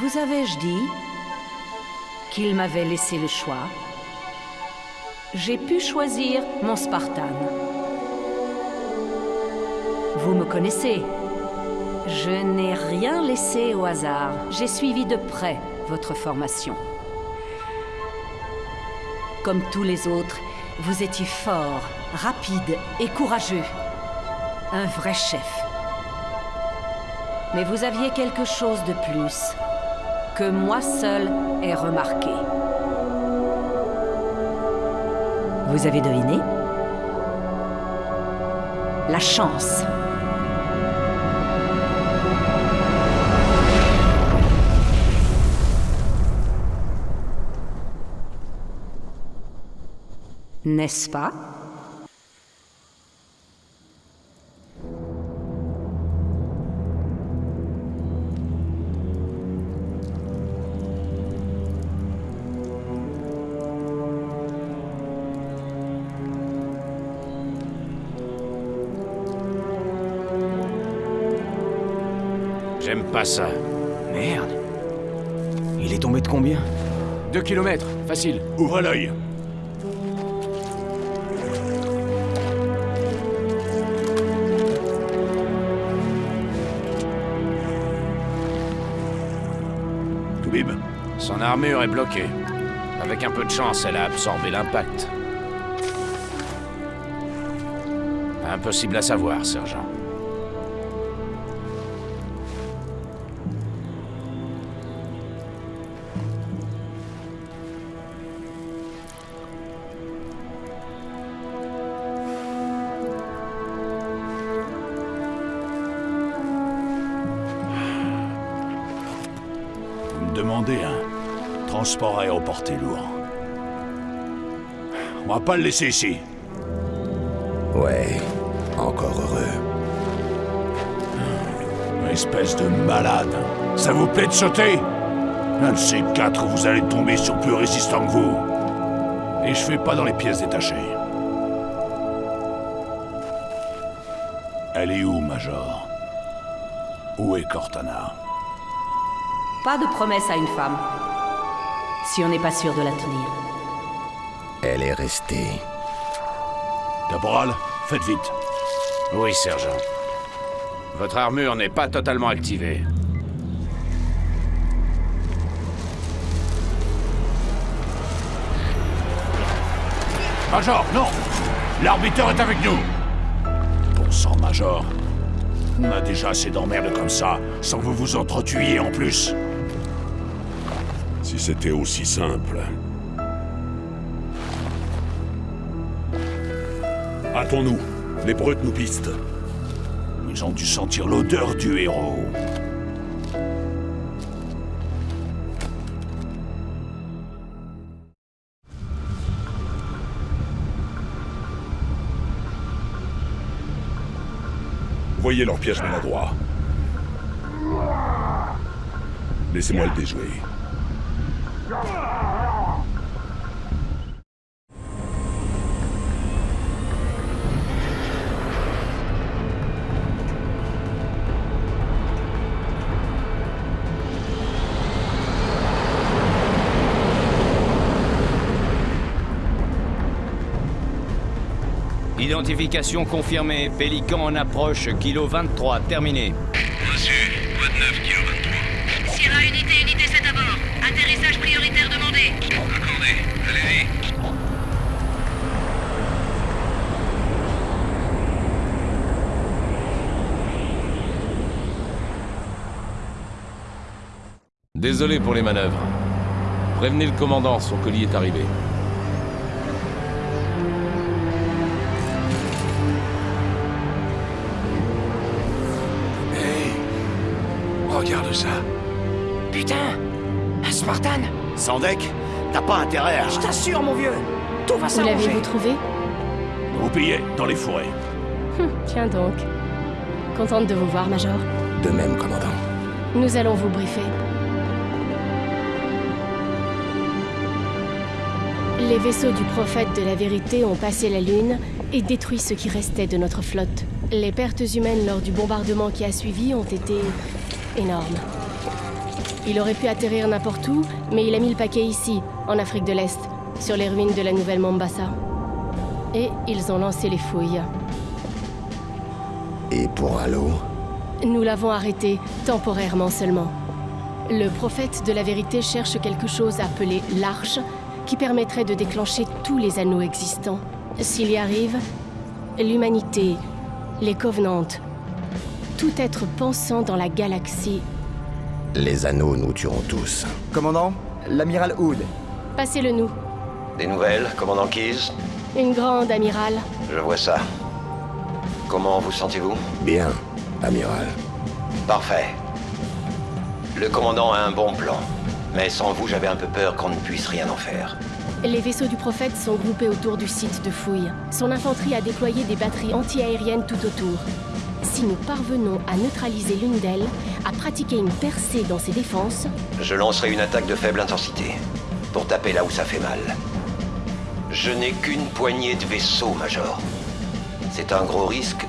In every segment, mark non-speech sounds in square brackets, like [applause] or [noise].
Vous avais-je dit qu'il m'avait laissé le choix? J'ai pu choisir mon Spartan. Vous me connaissez. Je n'ai rien laissé au hasard. J'ai suivi de près votre formation. Comme tous les autres, vous étiez fort, rapide et courageux. Un vrai chef. Mais vous aviez quelque chose de plus, que moi seul ai remarqué. Vous avez deviné? La chance. N'est-ce pas? J'aime pas ça. Merde. Il est tombé de combien? Deux kilomètres, facile. Ouvre l'œil. Toubib, Son armure est bloquée. Avec un peu de chance, elle a absorbé l'impact. Impossible à savoir, sergent. Transport aéroporté lourd. On va pas le laisser ici. Ouais, encore heureux. Espèce de malade. Ça vous plaît de sauter? Un de ces quatre, vous allez tomber sur plus résistant que vous. Et je fais pas dans les pièces détachées. Elle est où, Major? Où est Cortana? Pas de promesse à une femme. Si on n'est pas sûr de la tenir. Elle est restée. Caporal, faites vite. Oui, sergent. Votre armure n'est pas totalement activée. Major, non L'arbitre est avec nous Bon sang, Major. On a déjà assez d'emmerdes comme ça, sans que vous vous entretuiez en plus. Si c'était aussi simple. Hâtons-nous. Les brutes nous pistent. Ils ont dû sentir l'odeur du héros. Voyez leur piège maladroit. Laissez-moi le déjouer. Identification confirmée. Pélican en approche. Kilo 23. Terminé. Reçu. Code 9, kilo 23. Sierra unité, unité 7 à bord. Atterrissage prioritaire demandé. Accordé. Allez-y. Désolé pour les manœuvres. Prévenez le commandant, son colis est arrivé. Regarde ça. Putain Spartan Sans deck T'as pas intérêt à... Je t'assure, mon vieux Tout va Où s'arranger l'avez-vous trouvé Vous pillez, dans les forêts. Hum, Tiens donc. Contente de vous voir, Major. De même, commandant. Nous allons vous briefer. Les vaisseaux du prophète de la vérité ont passé la Lune et détruit ce qui restait de notre flotte. Les pertes humaines lors du bombardement qui a suivi ont été énormes. Il aurait pu atterrir n'importe où, mais il a mis le paquet ici, en Afrique de l'Est, sur les ruines de la nouvelle Mombasa. Et ils ont lancé les fouilles. Et pour Halo Nous l'avons arrêté, temporairement seulement. Le prophète de la vérité cherche quelque chose appelé l'Arche, qui permettrait de déclencher tous les anneaux existants. S'il y arrive, l'humanité, les Covenantes, tout être pensant dans la galaxie. Les anneaux nous tueront tous. Commandant, l'amiral Hood. Passez-le nous. Des nouvelles, commandant Keyes Une grande amiral. Je vois ça. Comment vous sentez-vous? Bien, amiral. Parfait. Le commandant a un bon plan. Mais sans vous, j'avais un peu peur qu'on ne puisse rien en faire. Les vaisseaux du prophète sont groupés autour du site de fouille. Son infanterie a déployé des batteries anti-aériennes tout autour. Si nous parvenons à neutraliser l'une d'elles, à pratiquer une percée dans ses défenses... Je lancerai une attaque de faible intensité, pour taper là où ça fait mal. Je n'ai qu'une poignée de vaisseaux, Major. C'est un gros risque,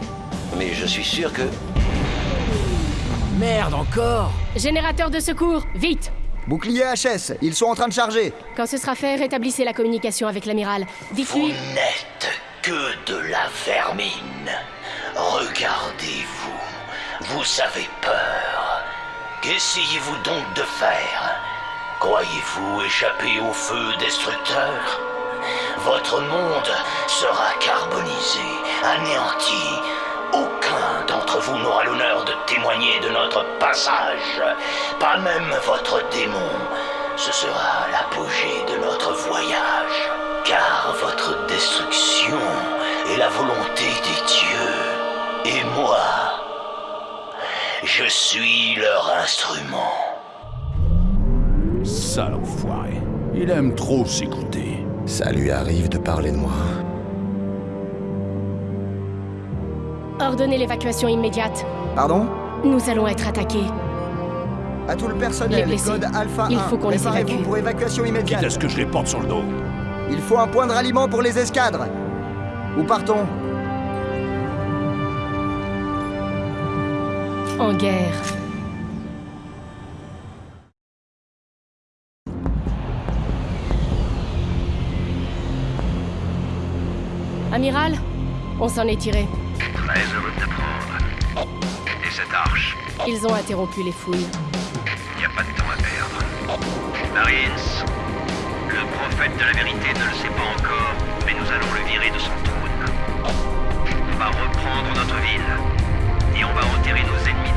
mais je suis sûr que... Merde, encore Générateur de secours, vite Bouclier HS, ils sont en train de charger. Quand ce sera fait, rétablissez la communication avec l'amiral. Dites-lui... Vous n'êtes que de la vermine. Regardez-vous. Vous avez peur. Qu'essayez-vous donc de faire? Croyez-vous échapper au feu destructeur? Votre monde sera carbonisé, anéanti. Aucun d'entre vous n'aura l'honneur de témoigner de notre passage. Pas même votre démon. Ce sera l'apogée de notre voyage. Car votre destruction est la volonté des dieux. Et moi, je suis leur instrument. Sale enfoiré. Il aime trop s'écouter. Ça lui arrive de parler de moi. Ordonnez l'évacuation immédiate. Pardon? Nous allons être attaqués. À tout le personnel, Les blessés. code Alpha Il 1. faut qu'on les Préparez-vous évacue. pour évacuation immédiate. Quitte à ce que je les porte sur le dos. Il faut un point de ralliement pour les escadres. Où partons? En guerre. Amiral, on s'en est tiré. Très heureux de t'apprendre. Et cette arche Ils ont interrompu les fouilles. Il n'y a pas de temps à perdre. Marines, le prophète de la vérité ne le sait pas encore, mais nous allons le virer de son trône. On va reprendre notre ville. Et on va enterrer nos ennemis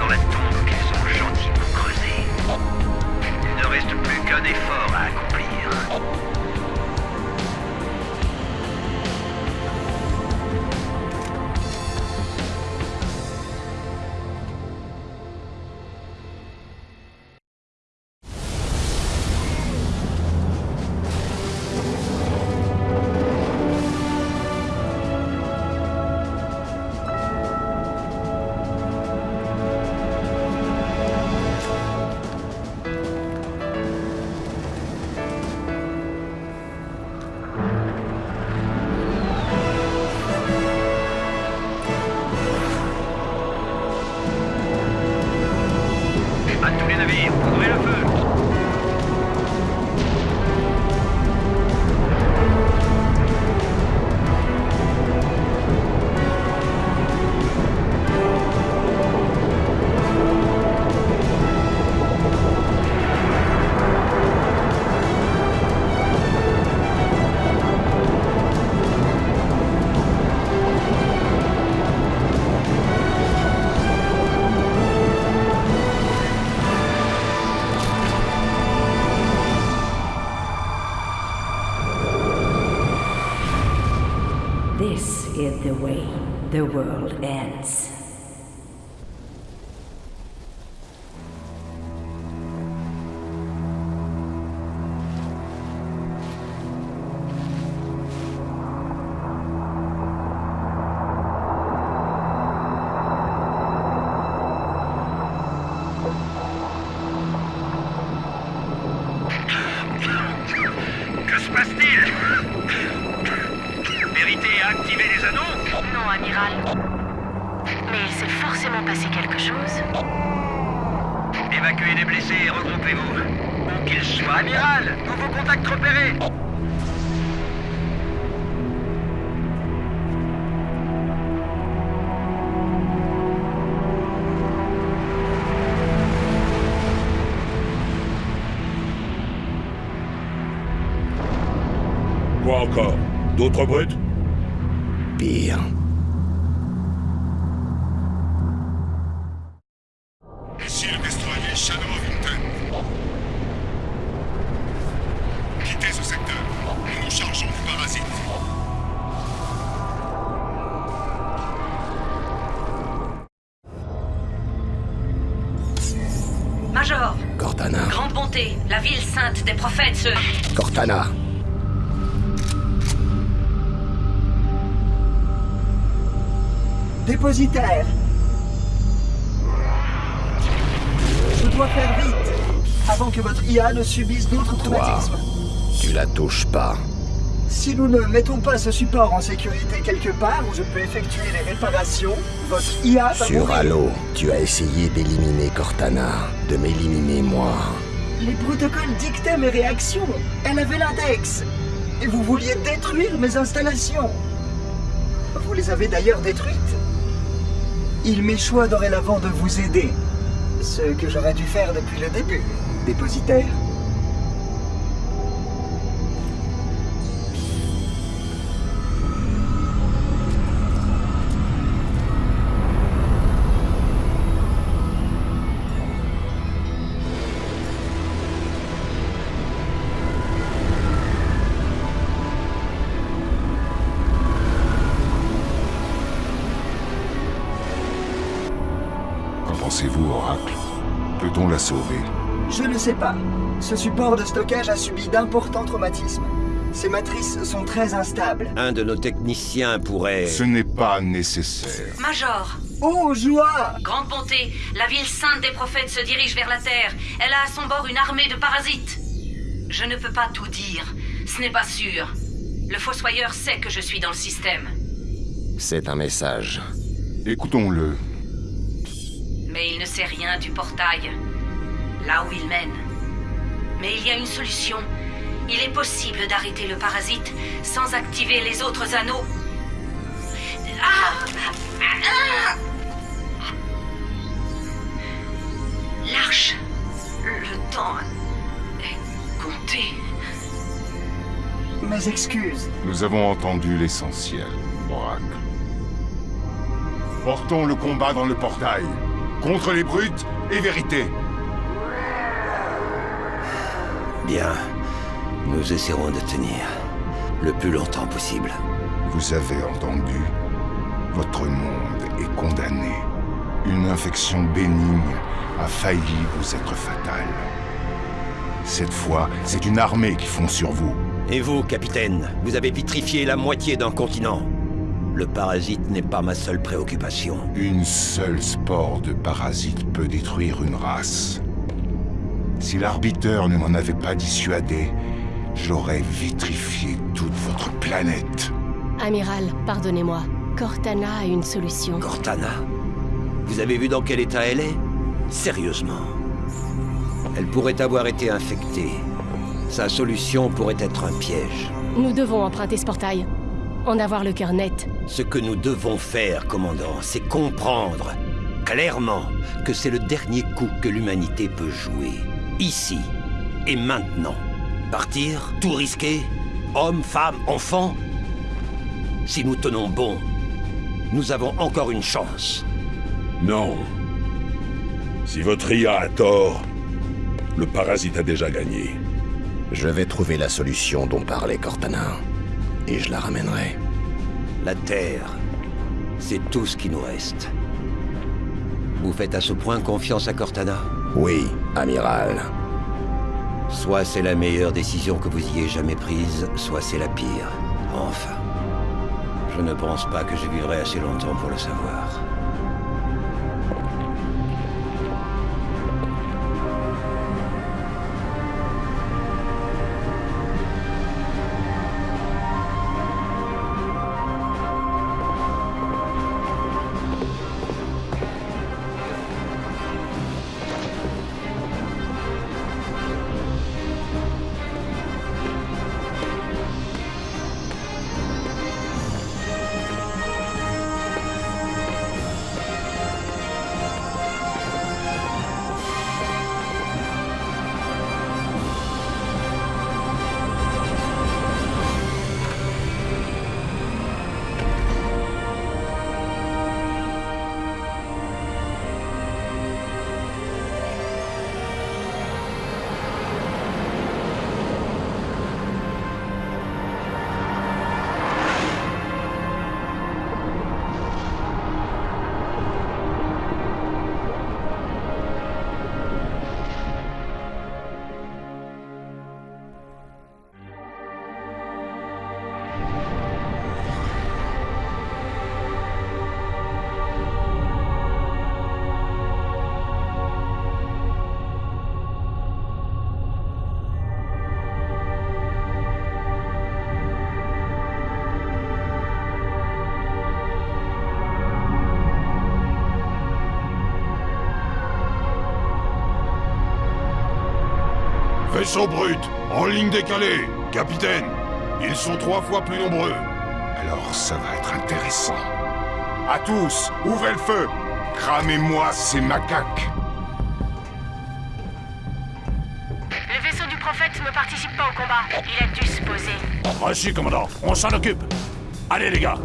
This is the way the world ends. Pire. Ici le destroyer Shadow of Intent. Quittez ce secteur. Nous nous chargeons du parasite. Major Cortana. Grande bonté, la ville sainte des prophètes se... Cortana. Dépositaire. Je dois faire vite, avant que votre IA ne subisse d'autres traumatismes. Tu la touches pas. Si nous ne mettons pas ce support en sécurité quelque part où je peux effectuer les réparations, votre IA va Sur. Halo, tu as essayé d'éliminer Cortana, de m'éliminer moi. Les protocoles dictaient mes réactions. Elle avait l'index. Et vous vouliez détruire mes installations. Vous les avez d'ailleurs détruites. Il m'échoit dorénavant de vous aider. Ce que j'aurais dû faire depuis le début, dépositaire. Sais pas. Ce support de stockage a subi d'importants traumatismes. Ces matrices sont très instables. Un de nos techniciens pourrait... Ce n'est pas nécessaire. Major Oh, joie Grande bonté, la ville sainte des prophètes se dirige vers la Terre. Elle a à son bord une armée de parasites. Je ne peux pas tout dire. Ce n'est pas sûr. Le Fossoyeur sait que je suis dans le système. C'est un message. Écoutons-le. Mais il ne sait rien du portail. Là où il mène. Mais il y a une solution. Il est possible d'arrêter le parasite sans activer les autres anneaux. Ah Ah L'arche. Le temps est compté. Mes excuses. Nous avons entendu l'essentiel, Oracle. Portons le combat dans le portail. Contre les brutes et vérité. Bien. Nous essaierons de tenir le plus longtemps possible. Vous avez entendu. Votre monde est condamné. Une infection bénigne a failli vous être fatale. Cette fois, c'est une armée qui fond sur vous. Et vous, capitaine, vous avez vitrifié la moitié d'un continent. Le parasite n'est pas ma seule préoccupation. Une seule spore de parasite peut détruire une race. Si l'arbiteur ne m'en avait pas dissuadé, j'aurais vitrifié toute votre planète. Amiral, pardonnez-moi. Cortana a une solution. Cortana Vous avez vu dans quel état elle est? Sérieusement. Elle pourrait avoir été infectée. Sa solution pourrait être un piège. Nous devons emprunter ce portail. En avoir le cœur net. Ce que nous devons faire, commandant, c'est comprendre clairement que c'est le dernier coup que l'humanité peut jouer. Ici et maintenant. Partir, tout risquer, hommes, femmes, enfants. Si nous tenons bon, nous avons encore une chance. Non. Si votre IA a tort, le parasite a déjà gagné. Je vais trouver la solution dont parlait Cortana. Et je la ramènerai. La Terre, c'est tout ce qui nous reste. Vous faites à ce point confiance à Cortana Oui, amiral. Soit c'est la meilleure décision que vous ayez jamais prise, soit c'est la pire. Enfin. Je ne pense pas que je vivrai assez longtemps pour le savoir. Vaisseau brut, en ligne décalée. Capitaine, ils sont trois fois plus nombreux. Alors ça va être intéressant. À tous, ouvrez le feu Cramez-moi ces macaques Le vaisseau du prophète ne participe pas au combat. Il a dû se poser. Reçu, commandant. On s'en occupe. Allez, les gars.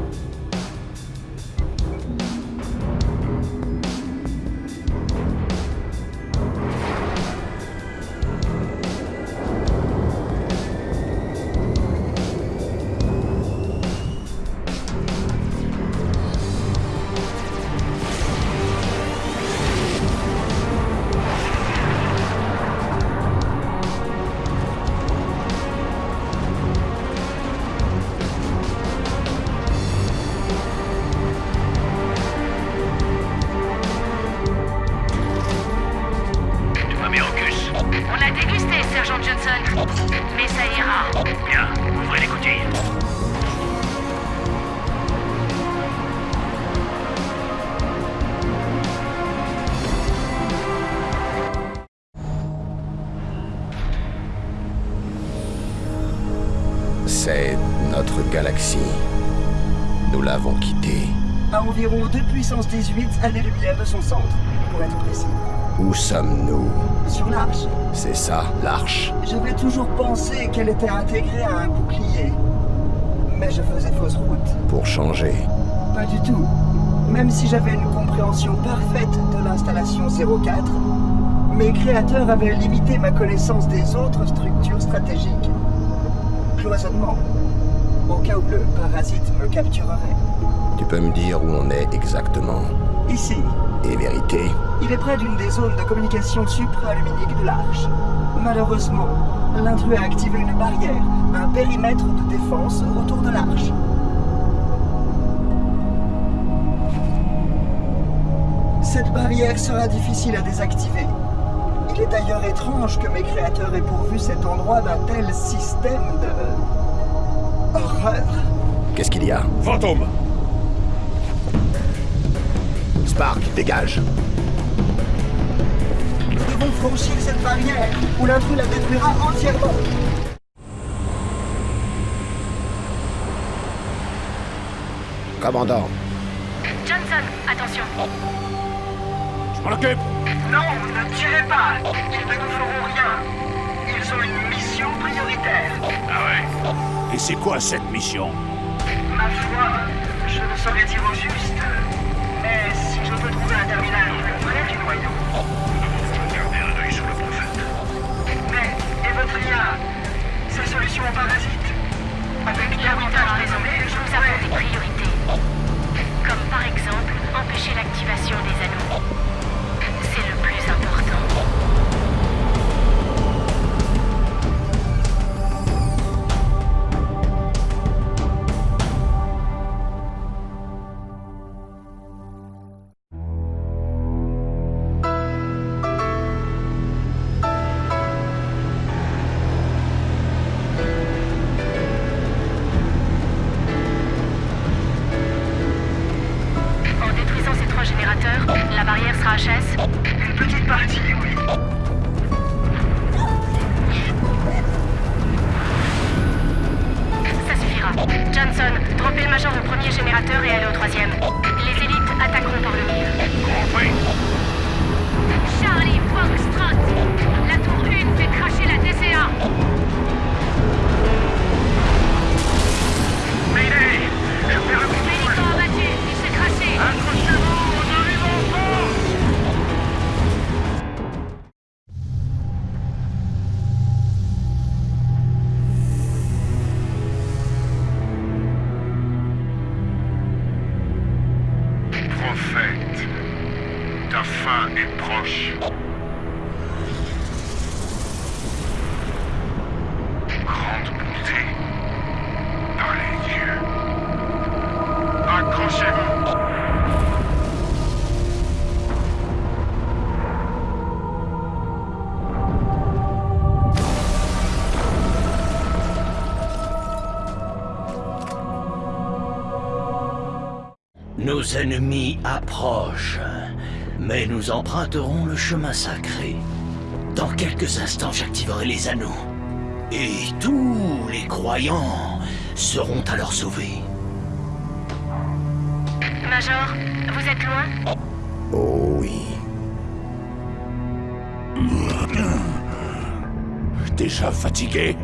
Galaxie. Nous l'avons quittée. À environ 2 puissance 18 années-lumière de son centre, pour être précis. Où sommes-nous? Sur l'Arche, C'est ça, l'Arche. j'avais toujours pensé qu'elle était intégrée à un bouclier. Mais je faisais fausse route. Pour changer. Pas du tout. Même si j'avais une compréhension parfaite de l'installation 04, mes créateurs avaient limité ma connaissance des autres structures stratégiques. Cloisonnement. Au cas où le parasite me capturerait. Tu peux me dire où on est exactement Ici, Et vérité il est près d'une des zones de communication supraluminique de l'Arche. Malheureusement, l'intrus a activé une barrière, un périmètre de défense autour de l'Arche. Cette barrière sera difficile à désactiver. Il est d'ailleurs étrange que mes créateurs aient pourvu cet endroit d'un tel système de... Qu'est-ce qu'il y a? Fantôme. Spark, dégage. Nous devons franchir cette barrière, ou l'intrus la détruira entièrement. Commandant, Johnson, attention. Je m'en occupe. Non, ne tirez pas. Ils ne nous feront rien. Ils ont une mission prioritaire. Ah ouais Et c'est quoi cette mission Ma foi, je ne saurais dire au juste. Mais si je peux trouver un terminal près du noyau. Gardez un œil sur le prophète. Mais, solutions aux parasites Avec désormais, raisonné, je nous avons des pourrais. priorités. Comme par exemple, empêcher l'activation des anneaux. Approchent, mais nous emprunterons le chemin sacré. Dans quelques instants, j'activerai les anneaux. Et tous les croyants seront alors sauvés. Major, vous êtes loin? Oh oui. Déjà fatigué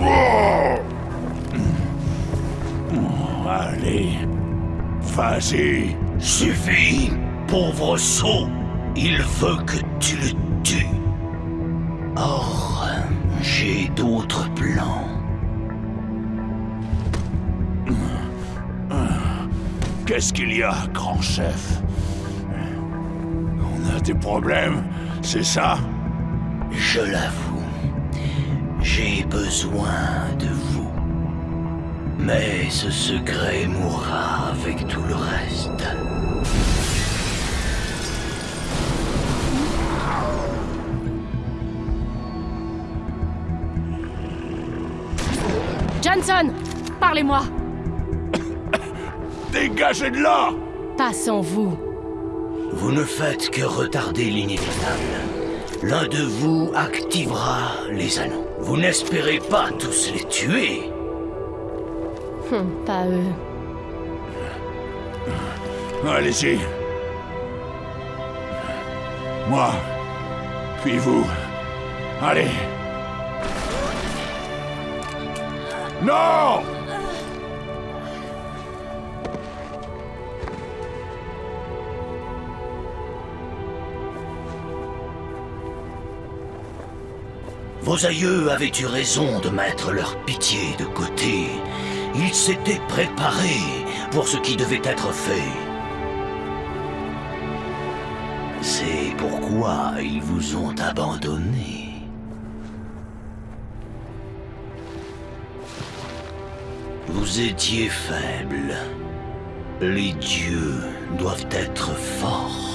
Oh Allez, vas-y. Suffit, pauvre sot. Il veut que tu le tues. Or, j'ai d'autres plans. Qu'est-ce qu'il y a, grand chef? On a des problèmes, c'est ça? Je l'avoue, j'ai besoin de vous. Mais ce secret mourra avec tout le reste. Johnson Parlez-moi [coughs] Dégagez de là Pas sans vous. Vous ne faites que retarder l'inévitable. L'un de vous activera les anneaux. Vous n'espérez pas tous les tuer. Hum, pas eux. Allez-y. Moi, puis vous. Allez. Non Vos aïeux avaient eu raison de mettre leur pitié de côté. Ils s'étaient préparés pour ce qui devait être fait. C'est pourquoi ils vous ont abandonné. Vous étiez faible. Les dieux doivent être forts.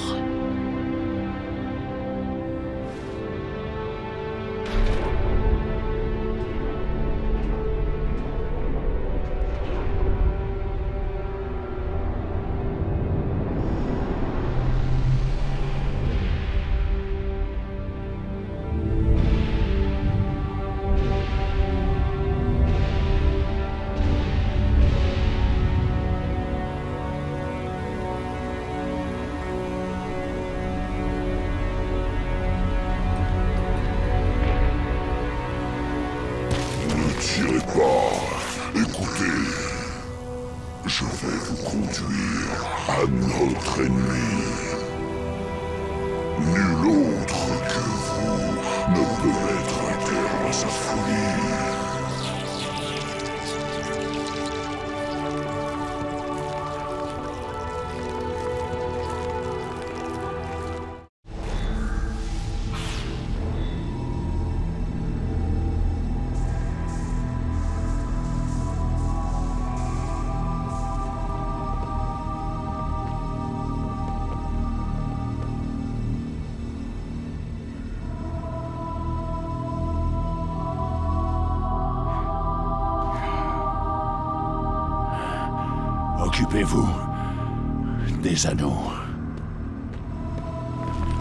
Anneaux.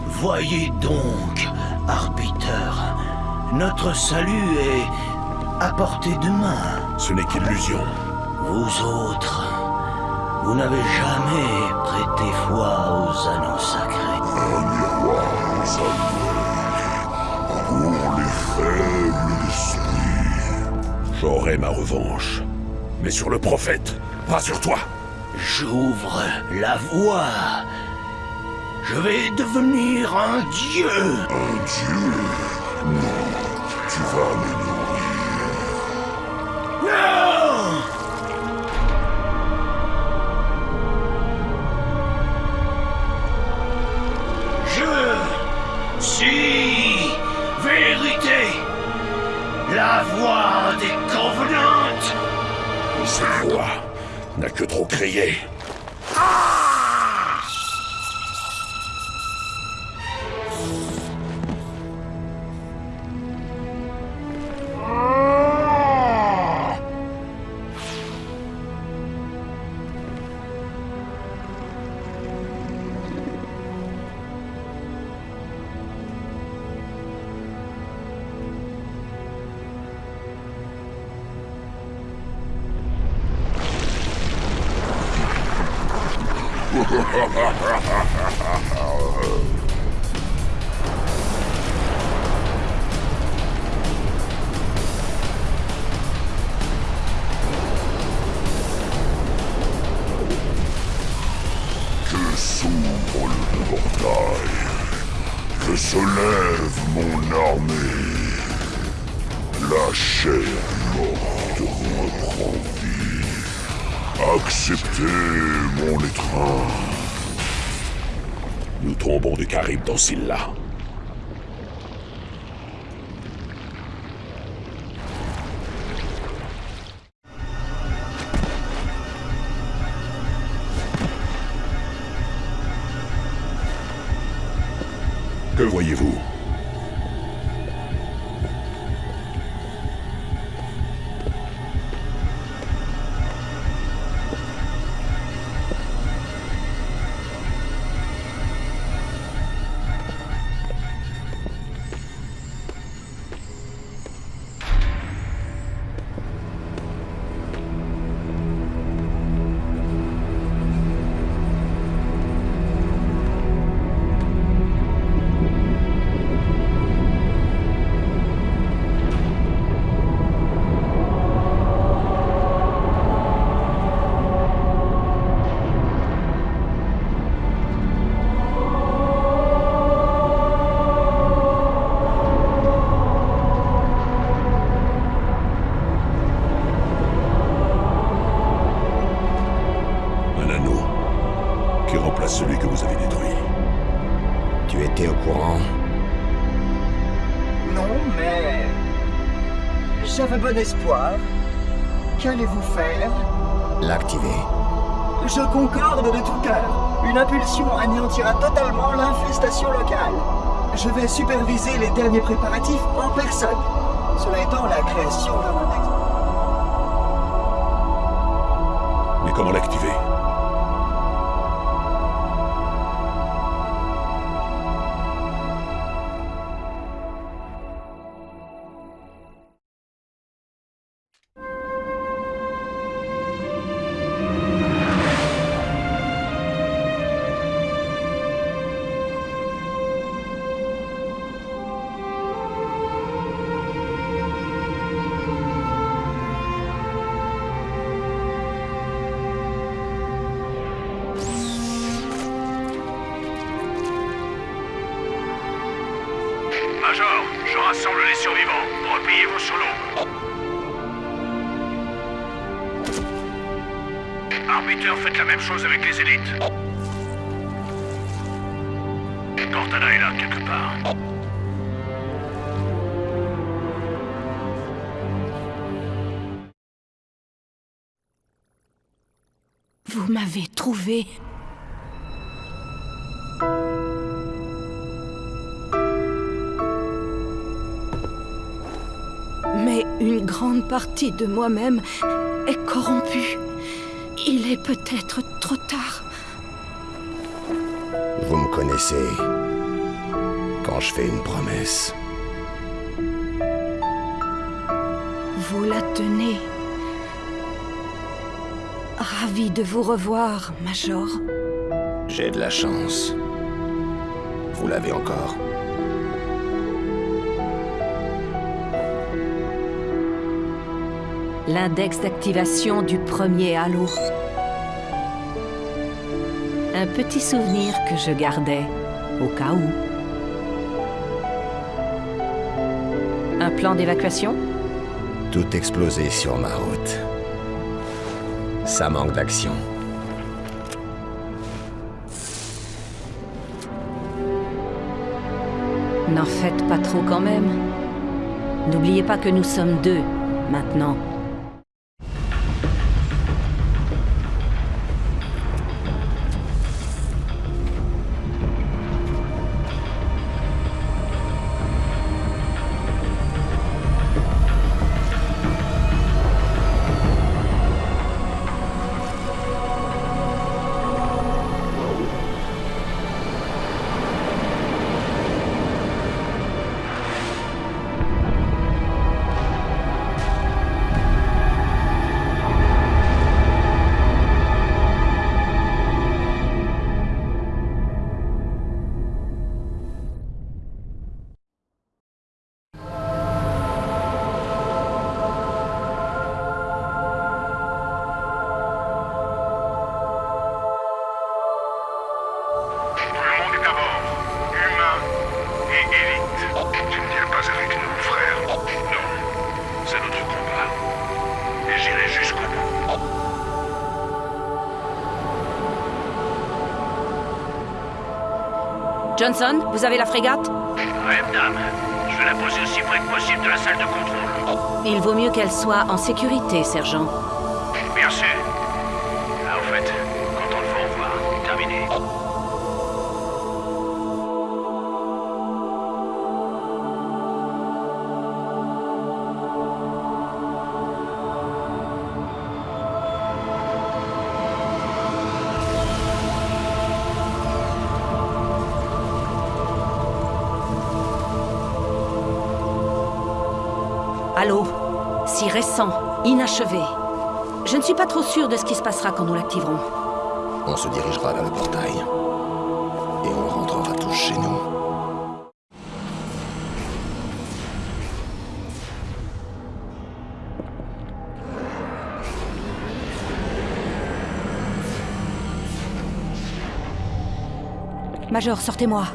Voyez donc, arbiteur, notre salut est à portée de main. Ce n'est qu'illusion. Vous autres, vous n'avez jamais prêté foi aux anneaux sacrés. Un miroir aux aveux. Pour les faibles d'esprit. J'aurai ma revanche. Mais sur le prophète, pas sur toi. J'ouvre la voie. Je vais devenir un dieu. Un dieu Non, tu vas me Nous tombons des Caribes dans Silla. Que voyez-vous? J'avais bon espoir. Qu'allez-vous faire? L'activer. Je concorde de tout cœur. Une impulsion anéantira totalement l'infestation locale. Je vais superviser les derniers préparatifs en personne. Cela étant la création d'un. Mais comment l'activer? Vous m'avez trouvé. Mais une grande partie de moi-même est corrompue. Il est peut-être trop tard. Vous me connaissez. Quand je fais une promesse, Vous la tenez. Ravi de vous revoir, Major. j'ai de la chance. Vous l'avez encore. L'index d'activation du premier halo. Un petit souvenir que je gardais, au cas où. Un plan d'évacuation? Tout explosé sur ma route. Ça manque d'action. N'en faites pas trop quand même. N'oubliez pas que nous sommes deux, maintenant. Johnson, vous avez la frégate Ouais, madame. Je vais la poser aussi près que possible de la salle de contrôle. Il vaut mieux qu'elle soit en sécurité, sergent. Bien sûr. Si récent, inachevé. Je ne suis pas trop sûr de ce qui se passera quand nous l'activerons. On se dirigera vers le portail. Et on rentrera tous chez nous. Major, sortez-moi.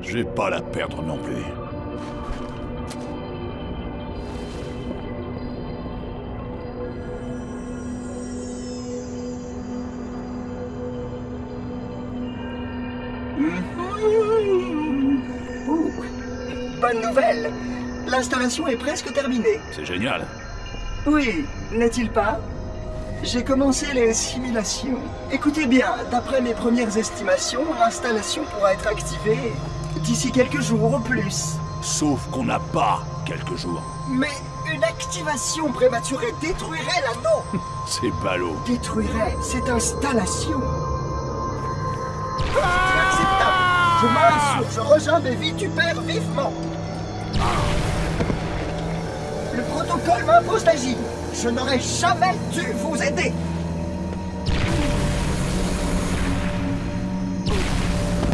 Je vais pas la perdre non plus. Est presque terminée. C'est génial. Oui, n'est-il pas? J'ai commencé les simulations. Écoutez bien, d'après mes premières estimations, l'installation pourra être activée d'ici quelques jours au plus. Sauf qu'on n'a pas quelques jours. Mais une activation prématurée détruirait l'anneau [laughs] C'est ballot. Détruirait cette installation Inacceptable Je m'insurge, je rejoins mes vitupères vivement Je n'aurais jamais dû vous aider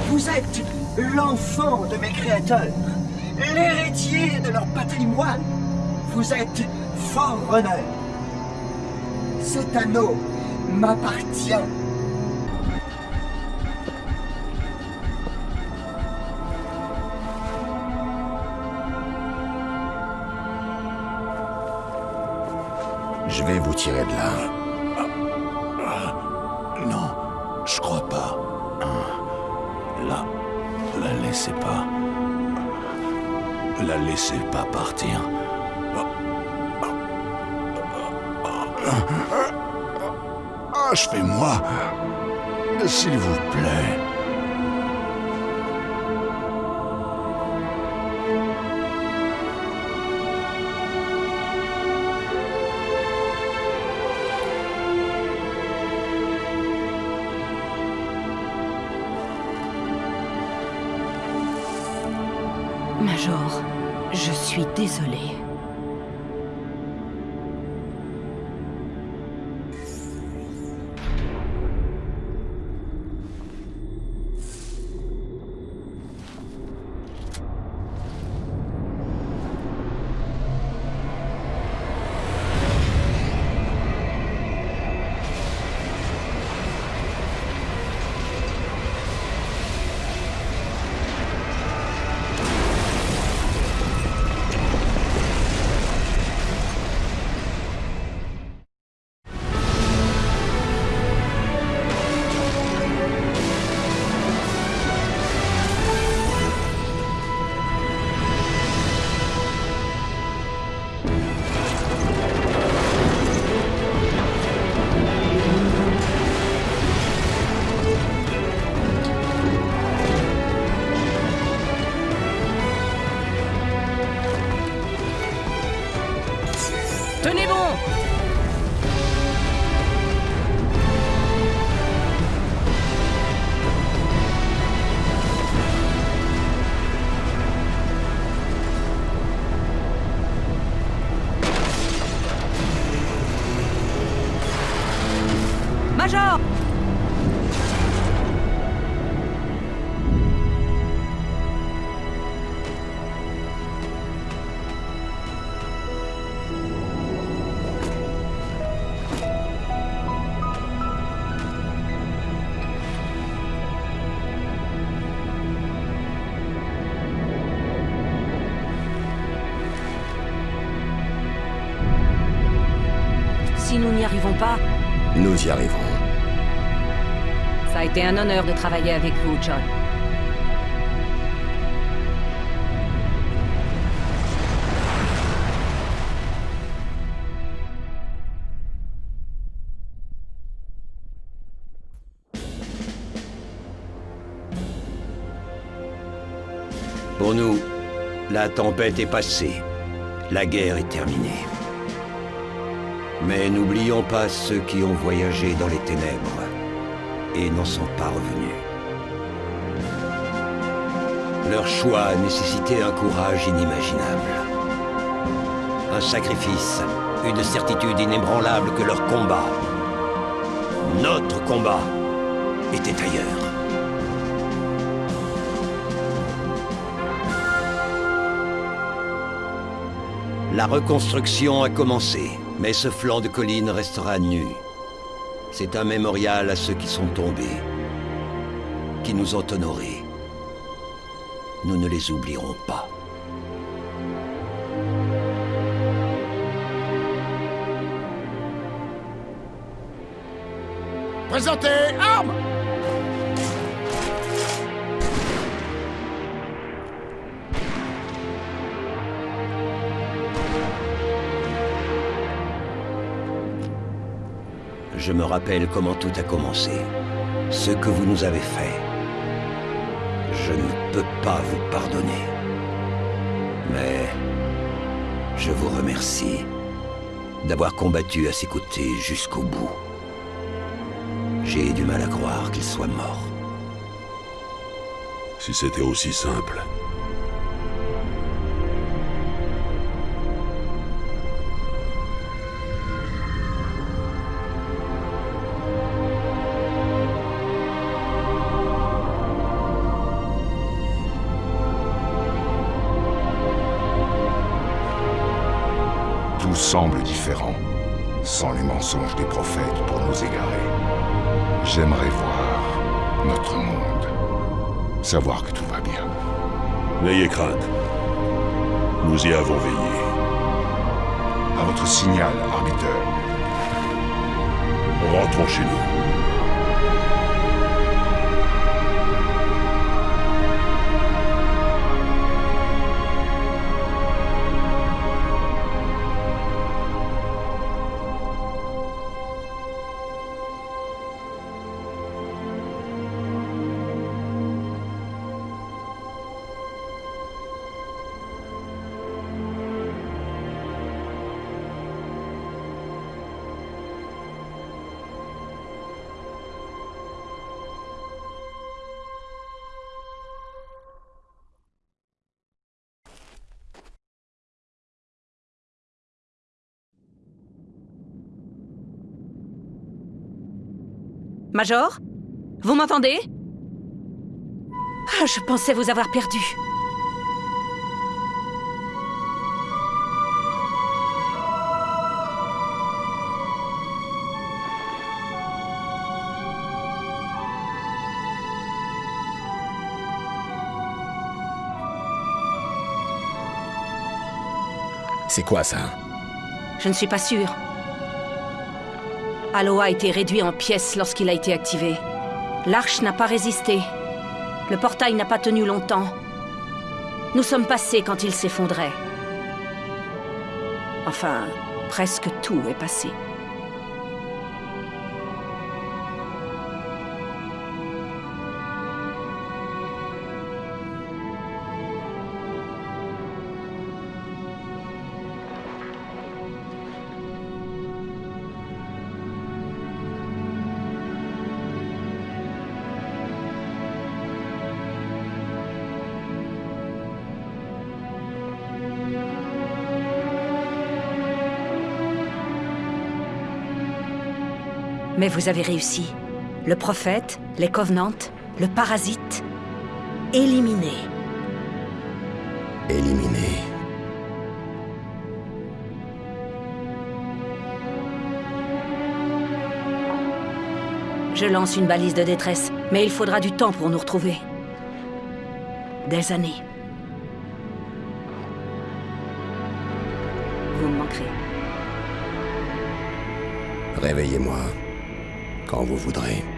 Vous êtes l'enfant de mes créateurs, l'héritier de leur patrimoine. Vous êtes Forerunner. Cet anneau m'appartient. Là. Non, je crois pas. La... La laissez pas. La laissez pas partir. Achevez-moi. S'il vous plaît. Suis désolée. Major Si nous n'y arrivons pas, Nous y arriverons. Été un honneur de travailler avec vous, John. Pour nous, la tempête est passée. La guerre est terminée. Mais n'oublions pas ceux qui ont voyagé dans les ténèbres n'en sont pas revenus. Leur choix a nécessité un courage inimaginable. Un sacrifice, une certitude inébranlable que leur combat, notre combat, était ailleurs. La reconstruction a commencé, mais ce flanc de colline restera nu. C'est un mémorial à ceux qui sont tombés, qui nous ont honorés. Nous ne les oublierons pas. Présentez armes Je me rappelle comment tout a commencé. Ce que vous nous avez fait. Je ne peux pas vous pardonner. Mais... Je vous remercie d'avoir combattu à ses côtés jusqu'au bout. J'ai du mal à croire qu'il soit mort. Si c'était aussi simple. Semble différent, sans les mensonges des prophètes pour nous égarer. J'aimerais voir notre monde, savoir que tout va bien. N'ayez crainte. Nous y avons veillé. À votre signal, arbiteur. Rentrons chez nous. Major? Vous m'entendez? Ah, je pensais vous avoir perdu. C'est quoi ça? Je ne suis pas sûre. Halo a été réduit en pièces lorsqu'il a été activé. L'arche n'a pas résisté. Le portail n'a pas tenu longtemps. Nous sommes passés quand il s'effondrait. Enfin, presque tout est passé. Mais vous avez réussi. Le prophète, les Covenants, le parasite, éliminé. Éliminé. Je lance une balise de détresse, mais il faudra du temps pour nous retrouver. Des années. Vous me manquerez. Réveillez-moi quand vous voudrez.